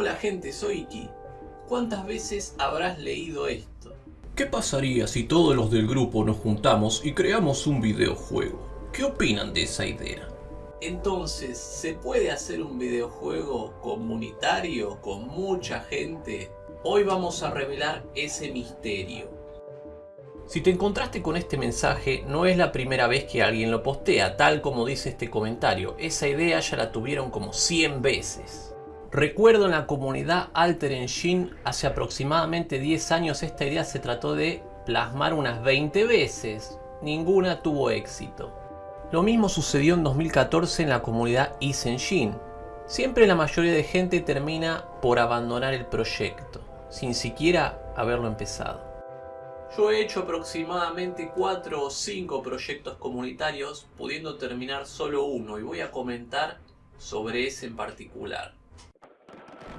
Hola gente, soy Iki. ¿Cuántas veces habrás leído esto? ¿Qué pasaría si todos los del grupo nos juntamos y creamos un videojuego? ¿Qué opinan de esa idea? Entonces, ¿se puede hacer un videojuego comunitario con mucha gente? Hoy vamos a revelar ese misterio. Si te encontraste con este mensaje, no es la primera vez que alguien lo postea, tal como dice este comentario. Esa idea ya la tuvieron como 100 veces. Recuerdo en la comunidad Alter Engine, hace aproximadamente 10 años esta idea se trató de plasmar unas 20 veces. Ninguna tuvo éxito. Lo mismo sucedió en 2014 en la comunidad Ease Engine. Siempre la mayoría de gente termina por abandonar el proyecto, sin siquiera haberlo empezado. Yo he hecho aproximadamente 4 o 5 proyectos comunitarios, pudiendo terminar solo uno y voy a comentar sobre ese en particular.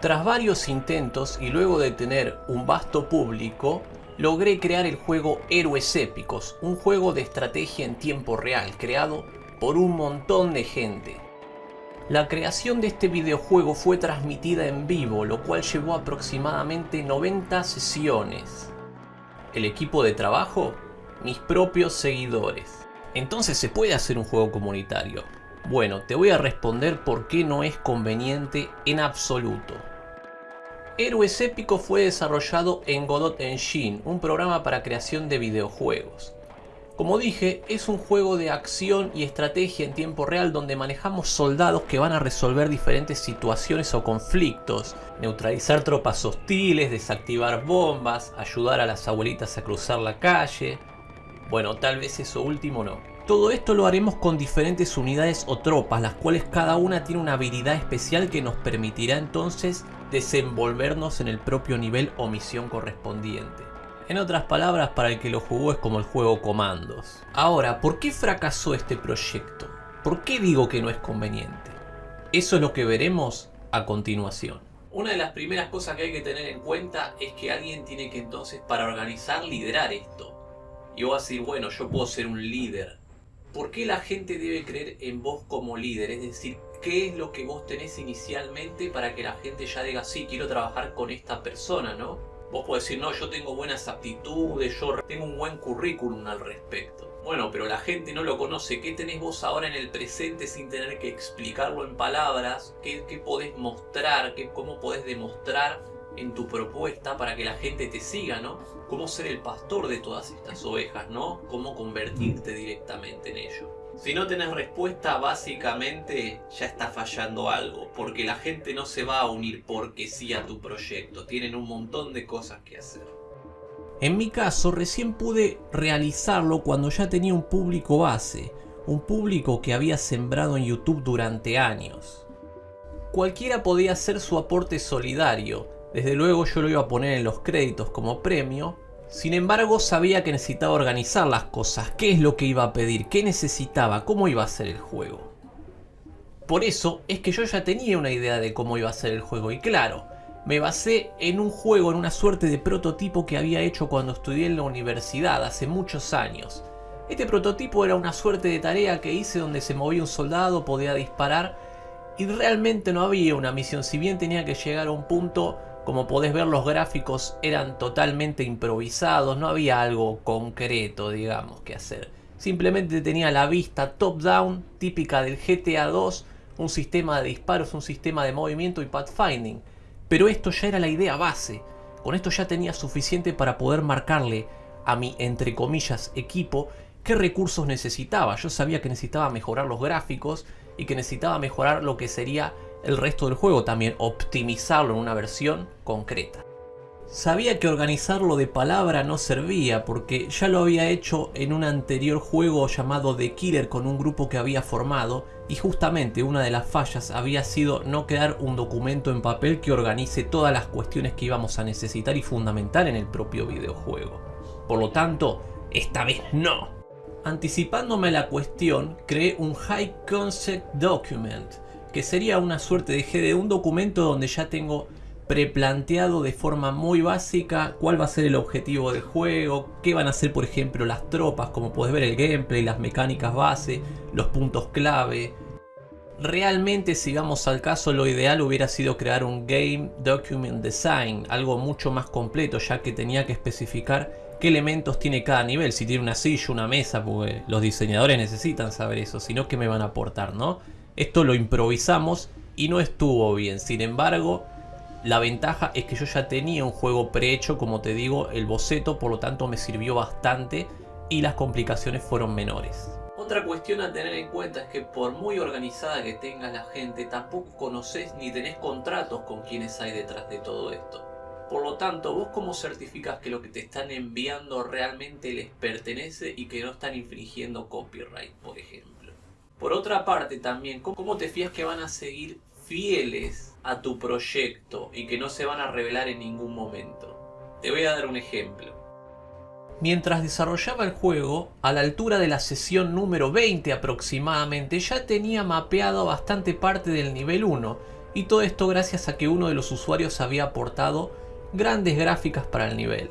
Tras varios intentos y luego de tener un vasto público, logré crear el juego Héroes Épicos, un juego de estrategia en tiempo real, creado por un montón de gente. La creación de este videojuego fue transmitida en vivo, lo cual llevó aproximadamente 90 sesiones el equipo de trabajo, mis propios seguidores. Entonces se puede hacer un juego comunitario. Bueno, te voy a responder por qué no es conveniente en absoluto. Héroes Épico fue desarrollado en Godot Engine, un programa para creación de videojuegos. Como dije, es un juego de acción y estrategia en tiempo real donde manejamos soldados que van a resolver diferentes situaciones o conflictos, neutralizar tropas hostiles, desactivar bombas, ayudar a las abuelitas a cruzar la calle... Bueno, tal vez eso último no. Todo esto lo haremos con diferentes unidades o tropas, las cuales cada una tiene una habilidad especial que nos permitirá entonces desenvolvernos en el propio nivel o misión correspondiente. En otras palabras, para el que lo jugó es como el juego Comandos. Ahora, ¿por qué fracasó este proyecto? ¿Por qué digo que no es conveniente? Eso es lo que veremos a continuación. Una de las primeras cosas que hay que tener en cuenta es que alguien tiene que entonces para organizar liderar esto. Y vos vas a decir, bueno, yo puedo ser un líder. ¿Por qué la gente debe creer en vos como líder? Es decir, ¿qué es lo que vos tenés inicialmente para que la gente ya diga, sí, quiero trabajar con esta persona, ¿no? Vos podés decir, no, yo tengo buenas aptitudes, yo tengo un buen currículum al respecto. Bueno, pero la gente no lo conoce. ¿Qué tenés vos ahora en el presente sin tener que explicarlo en palabras? ¿Qué, qué podés mostrar? ¿Qué, ¿Cómo podés demostrar en tu propuesta para que la gente te siga, ¿no? Cómo ser el pastor de todas estas ovejas, ¿no? Cómo convertirte directamente en ello. Si no tenés respuesta, básicamente ya está fallando algo, porque la gente no se va a unir porque sí a tu proyecto, tienen un montón de cosas que hacer. En mi caso, recién pude realizarlo cuando ya tenía un público base, un público que había sembrado en YouTube durante años. Cualquiera podía hacer su aporte solidario, desde luego yo lo iba a poner en los créditos como premio, sin embargo, sabía que necesitaba organizar las cosas, qué es lo que iba a pedir, qué necesitaba, cómo iba a ser el juego. Por eso es que yo ya tenía una idea de cómo iba a ser el juego y claro, me basé en un juego, en una suerte de prototipo que había hecho cuando estudié en la universidad hace muchos años. Este prototipo era una suerte de tarea que hice donde se movía un soldado, podía disparar y realmente no había una misión, si bien tenía que llegar a un punto como podés ver los gráficos eran totalmente improvisados, no había algo concreto digamos que hacer. Simplemente tenía la vista top down típica del GTA 2, un sistema de disparos, un sistema de movimiento y pathfinding. Pero esto ya era la idea base, con esto ya tenía suficiente para poder marcarle a mi entre comillas equipo qué recursos necesitaba. Yo sabía que necesitaba mejorar los gráficos y que necesitaba mejorar lo que sería el resto del juego, también optimizarlo en una versión concreta. Sabía que organizarlo de palabra no servía porque ya lo había hecho en un anterior juego llamado The Killer con un grupo que había formado y justamente una de las fallas había sido no crear un documento en papel que organice todas las cuestiones que íbamos a necesitar y fundamental en el propio videojuego. Por lo tanto, esta vez no. Anticipándome la cuestión, creé un High Concept Document que sería una suerte de GD, un documento donde ya tengo preplanteado de forma muy básica cuál va a ser el objetivo del juego, qué van a ser por ejemplo las tropas, como puedes ver el gameplay, las mecánicas base, los puntos clave. Realmente si vamos al caso lo ideal hubiera sido crear un Game Document Design, algo mucho más completo ya que tenía que especificar qué elementos tiene cada nivel, si tiene una silla, una mesa, porque los diseñadores necesitan saber eso, si no qué me van a aportar, ¿no? Esto lo improvisamos y no estuvo bien, sin embargo la ventaja es que yo ya tenía un juego prehecho, como te digo, el boceto, por lo tanto me sirvió bastante y las complicaciones fueron menores. Otra cuestión a tener en cuenta es que por muy organizada que tengas la gente, tampoco conoces ni tenés contratos con quienes hay detrás de todo esto. Por lo tanto, vos cómo certificas que lo que te están enviando realmente les pertenece y que no están infringiendo copyright, por ejemplo. Por otra parte también, ¿cómo te fías que van a seguir fieles a tu proyecto y que no se van a revelar en ningún momento? Te voy a dar un ejemplo. Mientras desarrollaba el juego, a la altura de la sesión número 20 aproximadamente, ya tenía mapeado bastante parte del nivel 1, y todo esto gracias a que uno de los usuarios había aportado grandes gráficas para el nivel.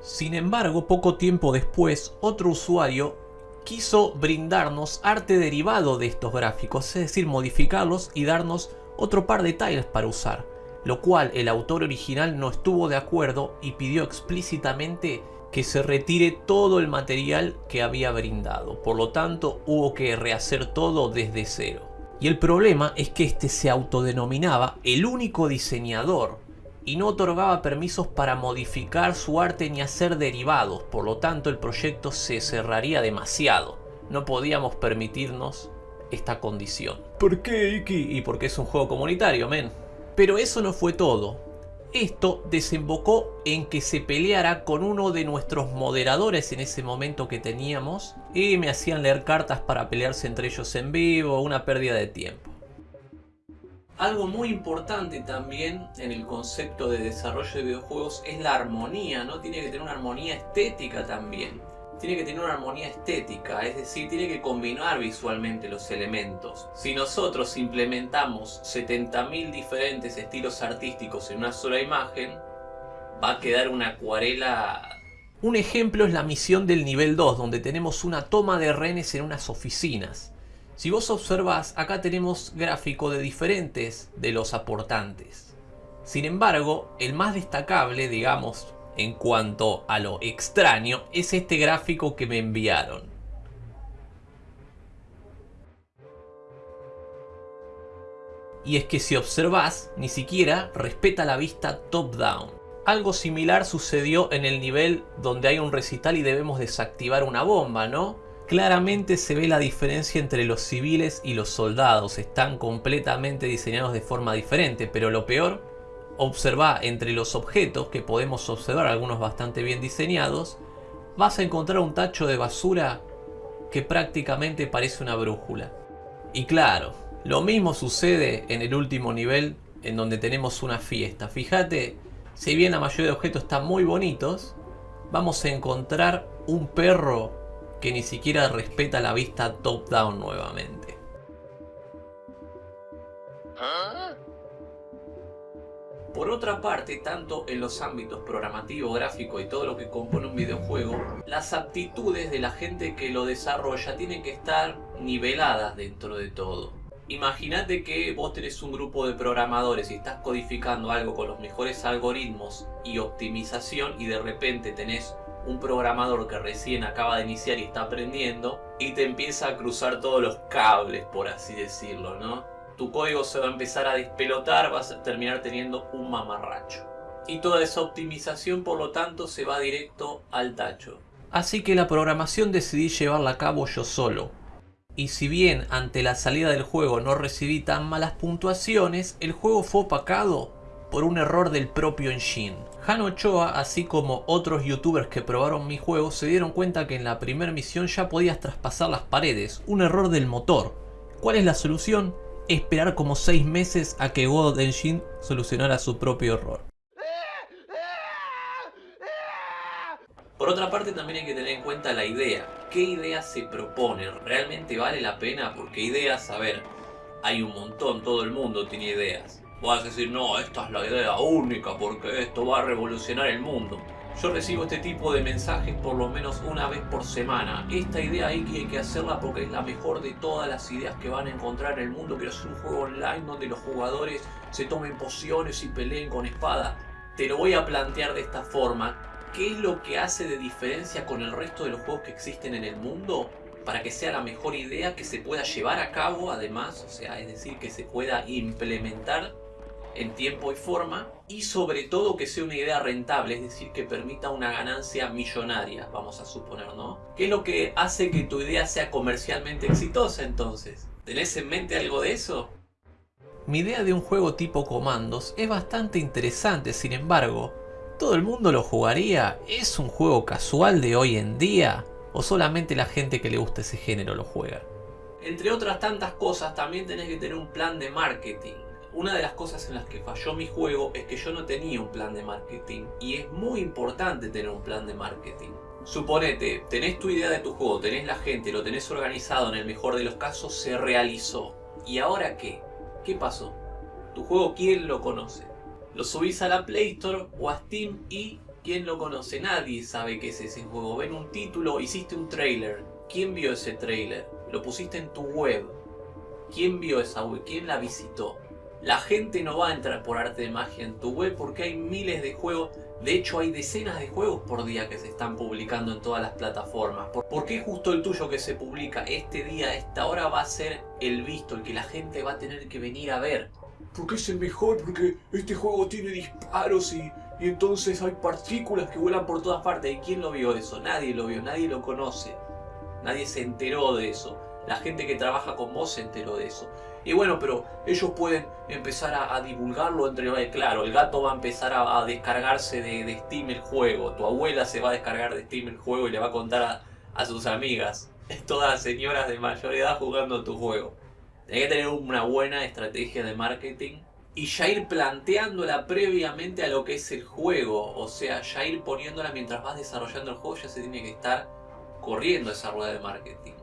Sin embargo, poco tiempo después, otro usuario quiso brindarnos arte derivado de estos gráficos, es decir, modificarlos y darnos otro par de tiles para usar, lo cual el autor original no estuvo de acuerdo y pidió explícitamente que se retire todo el material que había brindado. Por lo tanto, hubo que rehacer todo desde cero. Y el problema es que este se autodenominaba el único diseñador y no otorgaba permisos para modificar su arte ni hacer derivados. Por lo tanto, el proyecto se cerraría demasiado. No podíamos permitirnos esta condición. ¿Por qué, Iki? Y porque es un juego comunitario, men. Pero eso no fue todo. Esto desembocó en que se peleara con uno de nuestros moderadores en ese momento que teníamos y me hacían leer cartas para pelearse entre ellos en vivo, una pérdida de tiempo. Algo muy importante también en el concepto de desarrollo de videojuegos es la armonía, ¿no? Tiene que tener una armonía estética también tiene que tener una armonía estética, es decir, tiene que combinar visualmente los elementos. Si nosotros implementamos 70.000 diferentes estilos artísticos en una sola imagen, va a quedar una acuarela... Un ejemplo es la misión del nivel 2, donde tenemos una toma de rehenes en unas oficinas. Si vos observás, acá tenemos gráfico de diferentes de los aportantes. Sin embargo, el más destacable, digamos, en cuanto a lo extraño es este gráfico que me enviaron. Y es que si observas, ni siquiera respeta la vista top-down. Algo similar sucedió en el nivel donde hay un recital y debemos desactivar una bomba, ¿no? Claramente se ve la diferencia entre los civiles y los soldados, están completamente diseñados de forma diferente, pero lo peor observa entre los objetos, que podemos observar algunos bastante bien diseñados, vas a encontrar un tacho de basura que prácticamente parece una brújula. Y claro, lo mismo sucede en el último nivel en donde tenemos una fiesta. Fíjate, si bien la mayoría de objetos están muy bonitos, vamos a encontrar un perro que ni siquiera respeta la vista top-down nuevamente. Por otra parte, tanto en los ámbitos programativo, gráfico y todo lo que compone un videojuego, las aptitudes de la gente que lo desarrolla tienen que estar niveladas dentro de todo. Imagínate que vos tenés un grupo de programadores y estás codificando algo con los mejores algoritmos y optimización y de repente tenés un programador que recién acaba de iniciar y está aprendiendo y te empieza a cruzar todos los cables, por así decirlo, ¿no? tu código se va a empezar a despelotar, vas a terminar teniendo un mamarracho. Y toda esa optimización por lo tanto se va directo al tacho. Así que la programación decidí llevarla a cabo yo solo. Y si bien ante la salida del juego no recibí tan malas puntuaciones, el juego fue opacado por un error del propio engine. Han Ochoa, así como otros youtubers que probaron mi juego, se dieron cuenta que en la primera misión ya podías traspasar las paredes, un error del motor. ¿Cuál es la solución? esperar como 6 meses a que God Engine solucionara su propio error. Por otra parte también hay que tener en cuenta la idea. ¿Qué idea se propone? ¿Realmente vale la pena? Porque ideas, a ver, hay un montón, todo el mundo tiene ideas. Vas a decir, no, esta es la idea única porque esto va a revolucionar el mundo. Yo recibo este tipo de mensajes por lo menos una vez por semana. Esta idea hay que, hay que hacerla porque es la mejor de todas las ideas que van a encontrar en el mundo. Quiero hacer un juego online donde los jugadores se tomen pociones y peleen con espada. Te lo voy a plantear de esta forma. ¿Qué es lo que hace de diferencia con el resto de los juegos que existen en el mundo? Para que sea la mejor idea que se pueda llevar a cabo además, o sea, es decir, que se pueda implementar en tiempo y forma y sobre todo que sea una idea rentable, es decir, que permita una ganancia millonaria, vamos a suponer, ¿no? ¿Qué es lo que hace que tu idea sea comercialmente exitosa entonces? ¿Tenés en mente algo de eso? Mi idea de un juego tipo comandos es bastante interesante, sin embargo, ¿todo el mundo lo jugaría? ¿Es un juego casual de hoy en día? ¿O solamente la gente que le gusta ese género lo juega? Entre otras tantas cosas, también tenés que tener un plan de marketing una de las cosas en las que falló mi juego es que yo no tenía un plan de marketing y es muy importante tener un plan de marketing. Suponete, tenés tu idea de tu juego, tenés la gente, lo tenés organizado, en el mejor de los casos se realizó. ¿Y ahora qué? ¿Qué pasó? ¿Tu juego quién lo conoce? Lo subís a la Play Store o a Steam y ¿quién lo conoce? Nadie sabe qué es ese juego. Ven un título, hiciste un trailer. ¿Quién vio ese trailer? Lo pusiste en tu web. ¿Quién vio esa web? ¿Quién la visitó? La gente no va a entrar por arte de magia en tu web porque hay miles de juegos. De hecho hay decenas de juegos por día que se están publicando en todas las plataformas. ¿Por qué justo el tuyo que se publica este día, a esta hora va a ser el visto, el que la gente va a tener que venir a ver? Porque es el mejor, porque este juego tiene disparos y, y entonces hay partículas que vuelan por todas partes. ¿Y quién lo vio eso? Nadie lo vio, nadie lo conoce. Nadie se enteró de eso. La gente que trabaja con vos se enteró de eso. Y bueno, pero ellos pueden empezar a, divulgarlo entre... Eh, claro, el gato va a empezar a, descargarse de, Steam el juego. Tu abuela se va a descargar de Steam el juego y le va a contar a, sus amigas. Todas señoras de mayor edad jugando tu juego. Tienes que tener una buena estrategia de marketing y ya ir planteándola previamente a lo que es el juego. O sea, ya ir poniéndola mientras vas desarrollando el juego, ya se tiene que estar corriendo esa rueda de marketing.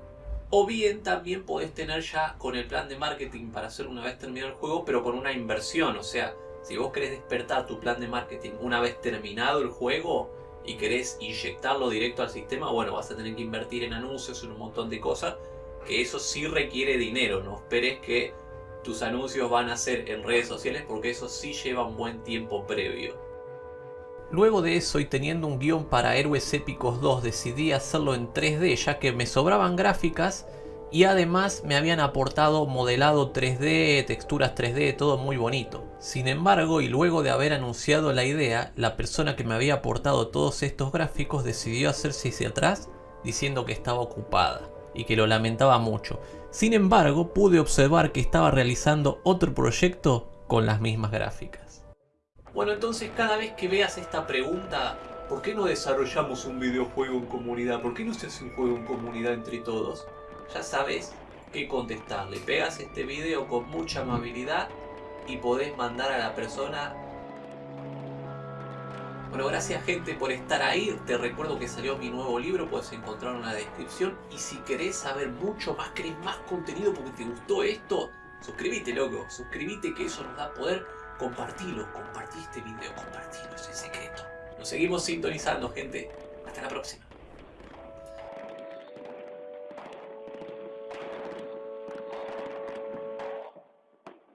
O bien también podés tener ya con el plan de marketing para hacer una vez terminado el juego, pero con una inversión. O sea, si vos querés despertar tu plan de marketing una vez terminado el juego y querés inyectarlo directo al sistema, bueno, vas a tener que invertir en anuncios, en un montón de cosas, que eso sí requiere dinero. No esperes que tus anuncios van a ser en redes sociales porque eso sí lleva un buen tiempo previo. Luego de eso y teniendo un guion para Héroes Épicos 2 decidí hacerlo en 3D ya que me sobraban gráficas y además me habían aportado modelado 3D, texturas 3D, todo muy bonito. Sin embargo, y luego de haber anunciado la idea, la persona que me había aportado todos estos gráficos decidió hacerse hacia atrás diciendo que estaba ocupada y que lo lamentaba mucho. Sin embargo, pude observar que estaba realizando otro proyecto con las mismas gráficas. Bueno, entonces cada vez que veas esta pregunta, ¿por qué no desarrollamos un videojuego en comunidad? ¿Por qué no se hace un juego en comunidad entre todos? Ya sabes qué contestarle. Pegas este video con mucha amabilidad y podés mandar a la persona bueno, gracias gente por estar ahí. Te recuerdo que salió mi nuevo libro, puedes encontrarlo en la descripción. Y si querés saber mucho más, querés más contenido porque te gustó esto, suscríbete loco, suscríbete que eso nos da poder compartilo, compartí este video, compartilo, es el secreto. Nos seguimos sintonizando, gente. Hasta la próxima.